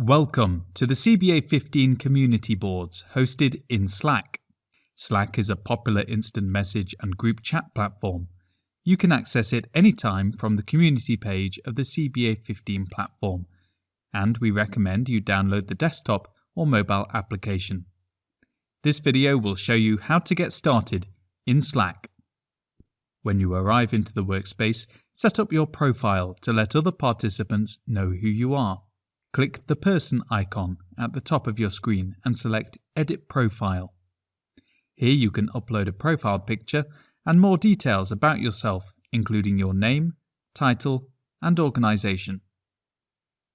Welcome to the CBA 15 community boards hosted in Slack. Slack is a popular instant message and group chat platform. You can access it anytime from the community page of the CBA 15 platform, and we recommend you download the desktop or mobile application. This video will show you how to get started in Slack. When you arrive into the workspace, set up your profile to let other participants know who you are. Click the person icon at the top of your screen and select Edit Profile. Here you can upload a profile picture and more details about yourself, including your name, title, and organization.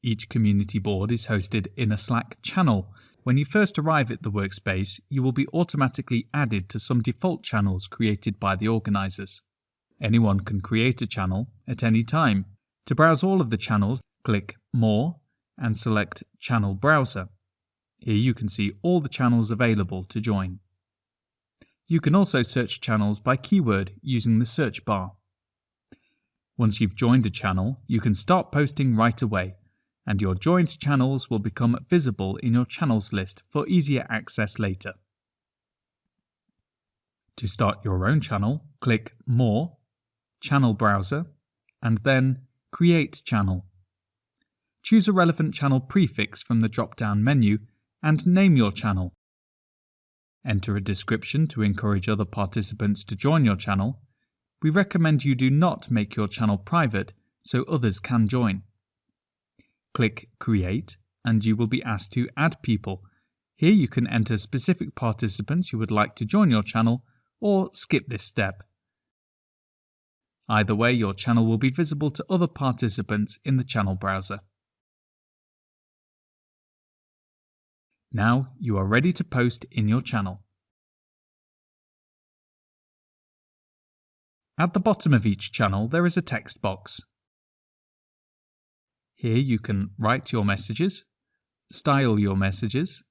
Each community board is hosted in a Slack channel. When you first arrive at the workspace, you will be automatically added to some default channels created by the organizers. Anyone can create a channel at any time. To browse all of the channels, click More and select Channel Browser. Here you can see all the channels available to join. You can also search channels by keyword using the search bar. Once you've joined a channel, you can start posting right away, and your joined channels will become visible in your channels list for easier access later. To start your own channel, click More, Channel Browser, and then Create Channel choose a relevant channel prefix from the drop-down menu and name your channel. Enter a description to encourage other participants to join your channel. We recommend you do not make your channel private so others can join. Click Create and you will be asked to add people. Here you can enter specific participants you would like to join your channel or skip this step. Either way, your channel will be visible to other participants in the channel browser. Now you are ready to post in your channel. At the bottom of each channel there is a text box. Here you can write your messages, style your messages,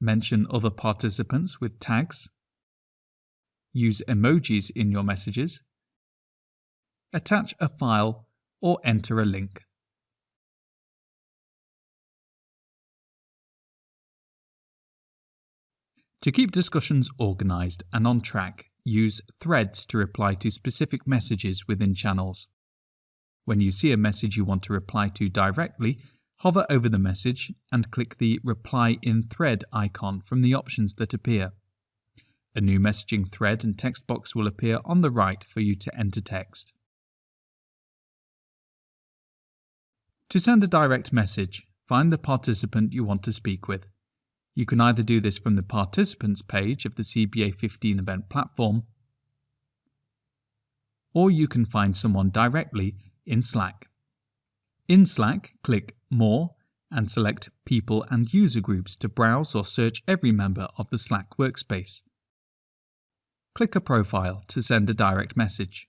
mention other participants with tags, use emojis in your messages, attach a file or enter a link. To keep discussions organised and on track, use threads to reply to specific messages within channels. When you see a message you want to reply to directly, hover over the message and click the Reply in Thread icon from the options that appear. A new messaging thread and text box will appear on the right for you to enter text. To send a direct message, find the participant you want to speak with. You can either do this from the participants page of the CBA 15 event platform, or you can find someone directly in Slack. In Slack, click More and select People and User Groups to browse or search every member of the Slack workspace. Click a profile to send a direct message.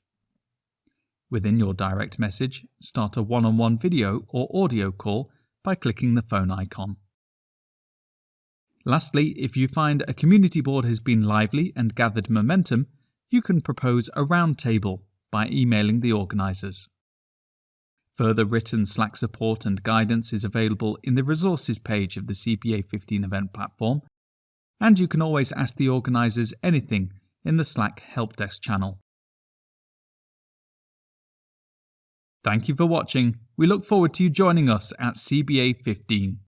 Within your direct message, start a one-on-one -on -one video or audio call by clicking the phone icon. Lastly, if you find a community board has been lively and gathered momentum, you can propose a roundtable by emailing the organisers. Further written Slack support and guidance is available in the resources page of the CBA 15 event platform, and you can always ask the organisers anything in the Slack help desk channel. Thank you for watching. We look forward to you joining us at CBA 15.